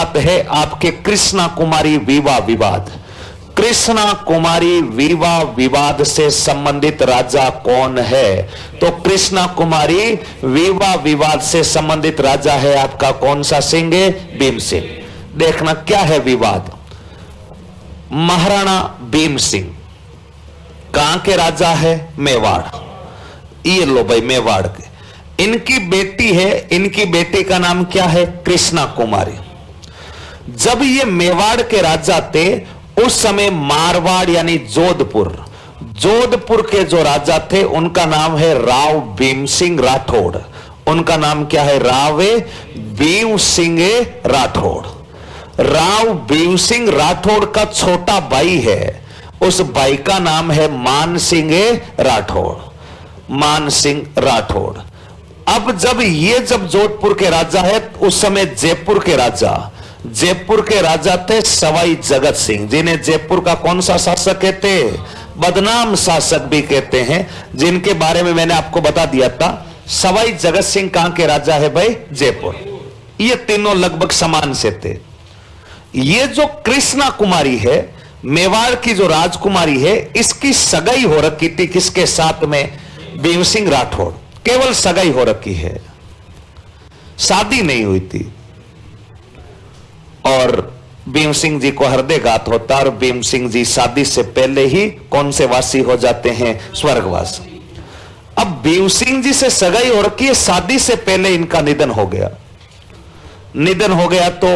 बात है आपके कृष्णा कुमारी विवाह विवाद। कृष्णा कुमारी विवाह विवाद से संबंधित राजा कौन है? तो कृष्णा कुमारी विवाह विवाद से संबंधित राजा है आपका कौन सा सिंह? है भीम सिंह देखना क्या है विवाद। महाराणा भीम सिंह कहाँ के राजा है? मेवाड़। ये लो भाई, मेवाड़ के। इनकी बेटी है, इनकी बेटी का नाम क्या है? कृष्णा कुमारी। जब ये मेवाड़ के राजा थे, उस समय मारवाड़ यानी जोधपुर जोधपुर के जो राजा थे, उनका नाम है राव भीम सिंह राठौड़। उनका नाम क्या है? रावे भीम सिंह राठौड़। राव भीम सिंह राठौड़ का छोटा भाई है। उस भाई का नाम है मान सिंह राठौड़। मान सिंह राठौड़। अब जब ये जब जोधपुर के राजा है, उस समय जयपुर के राजा। जयपुर के राजा थे सवाई जगत सिंह, जिन्हें जयपुर का कौन सा शासक कहते बदनाम शासक भी कहते हैं, जिनके बारे में मैंने आपको बता दिया था। सवाई जगत सिंह कहाँ के राजा है भाई? जयपुर। ये तीनों लगभग समान से थे। ये जो कृष्णा कुमारी है, मेवाड़ की जो राजकुमारी है, इसकी सगाई हो रखी थी किसके साथ में? भीम सिंह राठौड़ केवल सगाई हो रखी है। शादी नहीं हुई थी। और भीम सिंह जी को हृदयघात होता और भीम सिंह जी शादी से पहले ही कौन से वासी हो जाते हैं? स्वर्गवास। अब भीम सिंह जी से सगाई और है शादी से पहले इनका निधन हो गया। निधन हो गया तो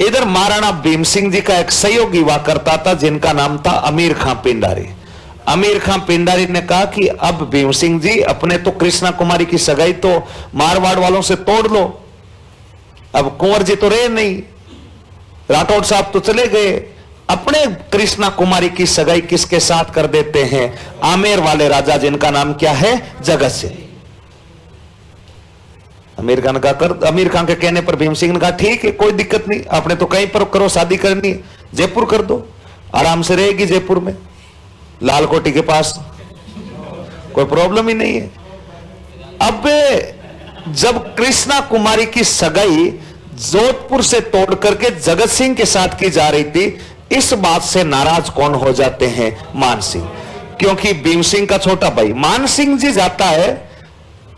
इधर महाराणा भीम सिंह जी का एक सहयोगी हुआ करता था, जिनका नाम था अमीर खां पिंडारी। अमीर खां पिंडारी ने कहा कि अब भीम सिंह जी, अपने तो कृष्णा कुमारी की सगाई तो मारवाड़ वालों से तोड़ लो। अब कुंवर जी तो रहे नहीं। राठौड़ साहब तो चले गए। अपने कृष्णा कुमारी की सगाई किसके साथ कर देते हैं? आमेर वाले राजा जिनका नाम क्या है? जगत सिंह। अमीर खान का कर अमीर खान के कहने पर भीम सिंह ने कहा, ठीक है, कोई दिक्कत नहीं, आपने तो कहीं पर करो, शादी करनी जयपुर कर दो, आराम से रहेगी जयपुर में। लाल कोटी के पास कोई प्रॉब्लम ही नहीं है। अब जब कृष्णा कुमारी की सगाई जोधपुर से तोड़ करके जगत सिंह के साथ की जा रही थी, इस बात से नाराज़ कौन हो जाते हैं मान सिंह? क्योंकि भीम सिंह का छोटा भाई, मान सिंह जी जाता है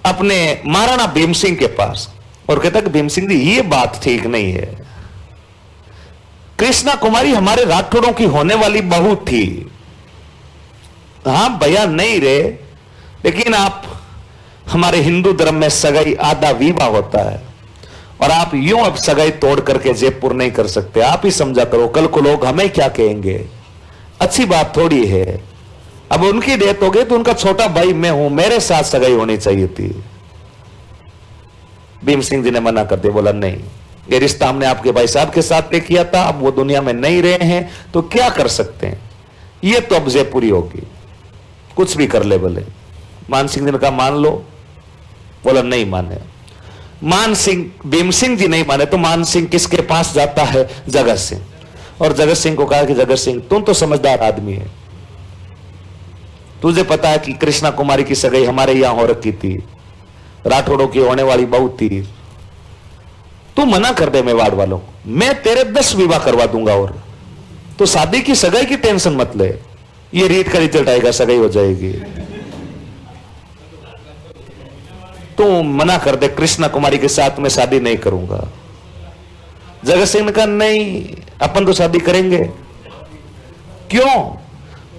अपने महाराणा भीम सिंह के पास, और कहता भीम सिंह जी, ये बात ठीक नहीं है। कृष्णा कुमारी हमारे राठौड़ों की होने वाली बहू थी। हाँ, भैया नहीं रे, लेकिन आप, हमारे हिंदू धर्म में सगाई आधा विवाह होता है। और आप यूँ अब सगाई तोड़ करके जयपुर नहीं कर सकते। आप ही समझा करो, कल को लोग हमें क्या कहेंगे? अच्छी बात थोड़ी है। अब उनकी डेथ हो गई तो उनका छोटा भाई मैं हूँ, मेरे साथ सगाई होनी चाहिए थी। भीम सिंह जी ने मना कर दिया, बोला, नहीं, ये रिश्ता हमने आपके भाई साहब के साथ तय किया था अब वो दुनिया में नहीं रहे हैं तो क्या कर सकते हैं? ये तो अब जयपुरी होगी। कुछ भी कर ले बोले मान सिंह जी ने कहा, मान लो। बोला, नहीं माने। मान सिंह भीम सिंह जी नहीं माने तो मान सिंह किसके पास जाता है? जगत सिंह। और जगत सिंह को कहा कि जगत सिंह, तुम तो समझदार आदमी है। तुझे पता है कि कृष्णा कुमारी की सगाई हमारे यहाँ हो रखी थी। राठौड़ों की होने वाली बहु थी। तू मना कर दे मेवाड़ वालों मैं तेरे दस विवाह करवा दूँगा और। तो शादी की सगाई की टेंशन मत ले। ये रीट का रिज़ल्ट आएगा, सगाई हो जाएगी। तू मना कर दे, कृष्णा कुमारी के साथ में शादी नहीं करूँगा। जगत सिंह ने कहा, नहीं, अपन तो शादी करेंगे। क्यों?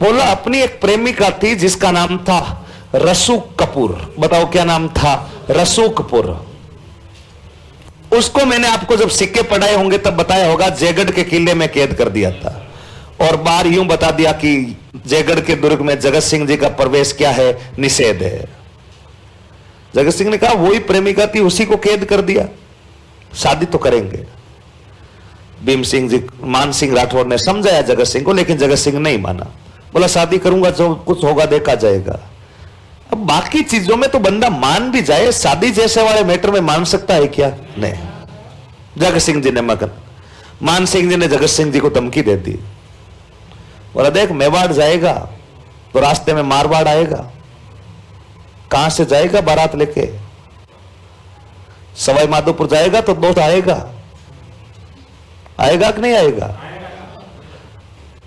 बोला, अपनी एक प्रेमिका थी जिसका नाम था रसूक कपूर। बताओ क्या नाम था? रसूक कपूर। उसको मैंने आपको जब सिक्के पढ़ाए होंगे तब बताया होगा, जयगढ़ के किले में कैद कर दिया था। और बार यूँ बता दिया कि जयगढ़ के दुर्ग में जगत सिंह जी का प्रवेश क्या है, निषेध है। जगत सिंह ने कहा, वही प्रेमिका थी, उसी को कैद कर दिया। शादी तो करेंगे। भीम सिंह जी, मान सिंह राठौर ने समझाया जगत सिंह को, लेकिन जगत सिंह नहीं माना। बोला, शादी करूँगा, जो कुछ होगा, देखा जाएगा। अब बाकी चीज़ों में तो बंदा मान भी जाए, शादी जैसे वाले मैटर में मान सकता है क्या? नहीं। जगत सिंह जी ने मगन। मान सिंह जी ने जगत सिंह जी को धमकी दे दी। बोला, देख, मेवाड़ जाएगा तो रास्ते में मारवाड़ आएगा। कहाँ से जाएगा बारात लेके? सवाई माधोपुर जाएगा तो दोस्त आएगा। आएगा कि नहीं आएगा?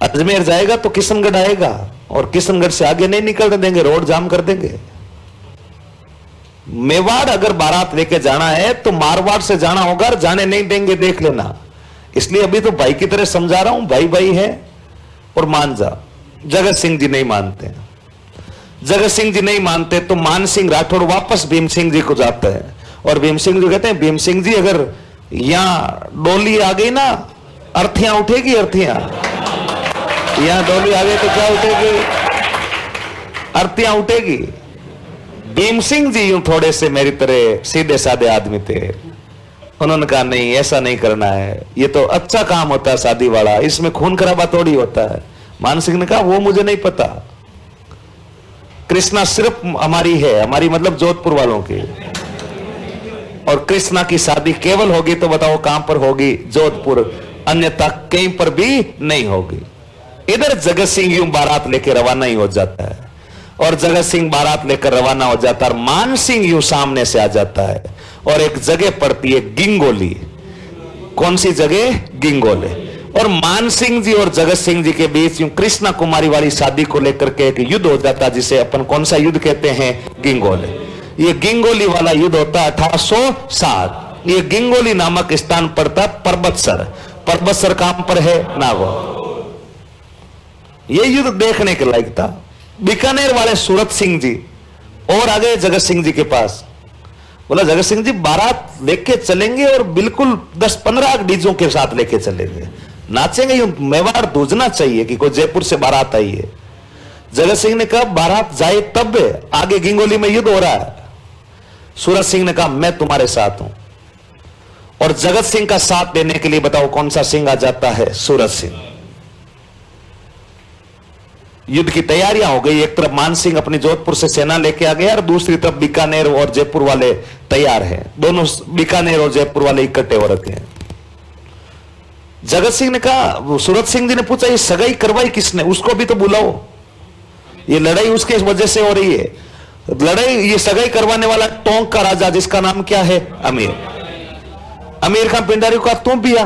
अजमेर जाएगा तो किशनगढ़ आएगा और किशनगढ़ से आगे नहीं निकलने देंगे, रोड जाम कर देंगे। मेवाड़ अगर बारात लेके जाना है तो मारवाड़ से जाना होगा जाने नहीं देंगे, देख लेना। इसलिए अभी तो भाई की तरह समझा रहा हूँ भाई भाई है और मान जा। जगत सिंह जी नहीं मानते। जगत सिंह जी नहीं मानते तो मान सिंह राठौड़ वापस भीम सिंह जी को जाता है। और भीम सिंह जी कहते हैं, भीम सिंह जी, अगर यहाँ डोली आ गई ना, अर्थियाँ उठेगी, अर्थियाँ। यहाँ डोली आ गई तो क्या उठेगी? अर्थियाँ उठेगी। भीम सिंह जी यूँ थोड़े से मेरी तरह सीधे साधे आदमी थे। उन्होंने कहा, नहीं, ऐसा नहीं करना है। ये तो अच्छा काम होता है शादी वाला। इसमें खून खराबा थोड़ी होता है। मान सिंह ने कहा, वो मुझे नहीं पता। कृष्णा सिर्फ़ हमारी है, हमारी मतलब जोधपुर वालों की। और कृष्णा की शादी केवल होगी तो बताओ कहाँ पर होगी, जोधपुर। अन्यथा कहीं पर भी नहीं होगी। इधर जगत सिंह यूँ बारात लेके रवाना ही हो जाता है। और जगत सिंह बारात लेकर रवाना हो जाता है और मान सिंह यूँ सामने से आ जाता है। और एक जगह पड़ती है गिंगोली। कौन सी जगह? गिंगोले। और मान सिंह जी और जगत सिंह जी के बीच यूँ कृष्णा कुमारी वाली शादी को लेकर के एक युद्ध हो जाता जिसे अपन कौन सा युद्ध कहते हैं? गिंगोले। ये गिंगोली वाला युद्ध होता अठारह ये गिंगोली नामक स्थान पड़ता पर्वतसर। पर्वतसर कहाँ पर है? नागौर। ये युद्ध देखने के लायक था। बीकानेर वाले सूरत सिंह जी और आगे जगत सिंह जी के पास। बोला, जगत सिंह जी, बारात लेके चलेंगे और बिल्कुल दस पंद्रह डीजों के साथ लेके चलेंगे। नाचेंगे, यूँ दूजना चाहिए कि कोई जयपुर से बारात आई है। जगत सिंह ने कहा, बारात जाए तब आगे गिंगोली में युद्ध हो रहा है। सूरज सिंह ने कहा, मैं तुम्हारे साथ हूँ। और जगत सिंह का साथ देने के लिए बताओ, कौन सा सिंह आ जाता है? सूरज सिंह। युद्ध की तैयारियाँ हो गई, एक तरफ़ मान सिंह अपनी जोधपुर से सेना लेके आ गया, और दूसरी तरफ़ बीकानेर और जयपुर वाले तैयार हैं। दोनों बीकानेर और जयपुर वाले इकट्ठे हो रखे हैं। जगत सिंह ने कहा सूरत सिंह जी ने पूछा, ये सगाई करवाई किसने? उसको भी तो बुलाओ। ये लड़ाई उसके वजह से हो रही है। लड़ाई, ये सगाई करवाने वाला टोंक का राजा, जिसका नाम क्या है? अमीर। अमीर खान पिंडारी का तू भी आ।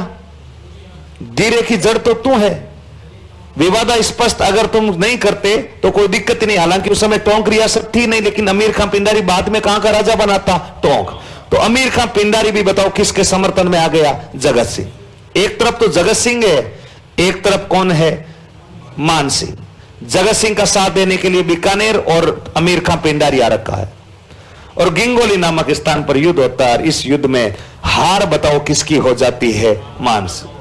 धीरे की जड़ तो तू है। विवादा स्पष्ट अगर तुम नहीं करते तो कोई दिक्कत नहीं। हालाँकि उस समय टोंक रियासत थी नहीं, लेकिन अमीर खान पिंडारी बाद में कहाँ का राजा बनाता टोंक। तो अमीर खान पिंडारी भी बताओ, किसके समर्थन में आ गया? जगत सिंह। एक तरफ़ तो जगत सिंह है, एक तरफ़ कौन है? मान सिंह। जगत सिंह का साथ देने के लिए बीकानेर और अमीर खान पिंडारी आ रखा है। और गिंगोली नामक स्थान पर युद्ध होता है इस युद्ध में हार बताओ किसकी हो जाती है? मान सिंह।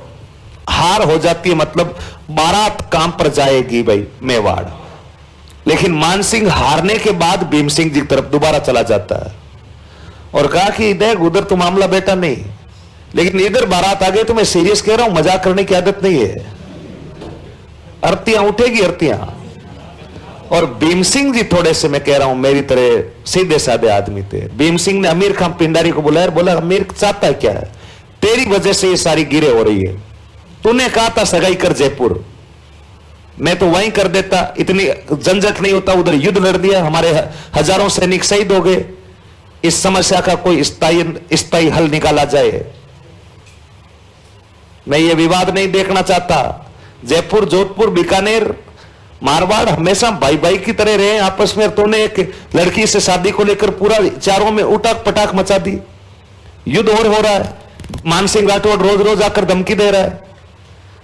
हार हो जाती है मतलब बारात काम पर जाएगी भाई, मेवाड़। लेकिन मानसिंह हारने के बाद भीम सिंह जी की तरफ़ दोबारा चला जाता है। और कहा कि देख, उधर तो मामला बेटा नहीं। लेकिन इधर बारात आ गई तो मैं सीरियस कह रहा हूँ, मज़ाक करने की आदत नहीं है। अर्तियाँ उठेगी अर्तियाँ और भीम सिंह जी थोड़े से मैं कह रहा हूँ, मेरी तरह सीधे साधे आदमी थे। भीम सिंह ने अमीर खान पिंडारी को बुलाया, बोला, अमीर चाहता है क्या है? तेरी वजह से ये सारी गिरे हो रही है। तूने कहा था सगाई कर जयपुर। मैं तो वहीं कर देता, इतनी जंजट नहीं होता, उधर युद्ध लड़ दिया, हमारे हज़ारों सैनिक शहीद हो गए। इस समस्या का कोई स्थायी स्थायी हल निकाला जाए। मैं ये विवाद नहीं देखना चाहता। जयपुर, जोधपुर, बीकानेर, मारवाड़ हमेशा भाई भाई की तरह रहे, आपस में तूने एक लड़की से शादी को लेकर पूरा चारों में उटाक पटाक मचा दी। युद्ध और हो रहा है। मानसिंह राठौड़ रोज रोज आकर धमकी दे रहा है।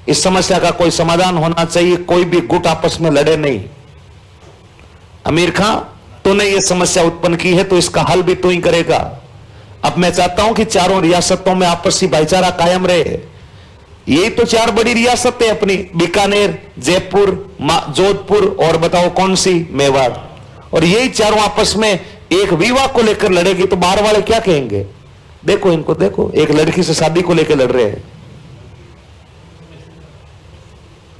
इस समस्या का कोई समाधान होना चाहिए, कोई भी गुट आपस में लड़े नहीं। अमीर खां, तूने ये समस्या उत्पन्न की है तो इसका हल भी तू ही करेगा। अब मैं चाहता हूँ कि चारों रियासतों में आपसी भाईचारा कायम रहे। यही तो चार बड़ी रियासतें अपनी, बीकानेर, जयपुर जोधपुर और बताओ कौन सी मेवाड़। और यही चारों आपस में एक विवाह को लेकर लड़ेगी तो बाहर वाले क्या कहेंगे? देखो इनको, देखो, एक लड़की से शादी को लेकर लड़ रहे हैं।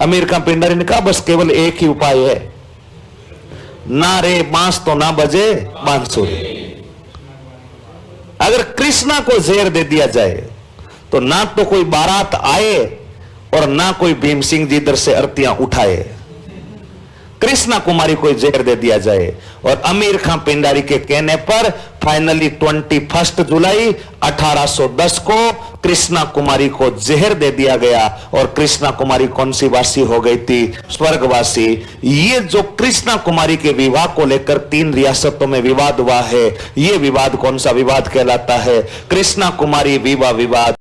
अमीर खान पिंडारी ने कहा बस केवल एक ही उपाय है। ना रे बाँस तो ना बजे बांसुरी अगर कृष्णा को जेर दे दिया जाए तो ना तो कोई बारात आए और ना कोई भीम सिंह जी इधर से अर्तियाँ उठाए। कृष्णा कुमारी को जहर दे दिया जाए और अमीर खान पिंडारी के कहने पर फाइनली ट्वेंटी फ़र्स्ट जुलाई 1810 को कृष्णा कुमारी को जहर दे दिया गया और कृष्णा कुमारी कौन सी वासी हो गई थी? स्वर्गवासी। ये जो कृष्णा कुमारी के विवाह को लेकर तीन रियासतों में विवाद हुआ है, ये विवाद कौन सा विवाद कहलाता है? कृष्णा कुमारी विवाह विवाद।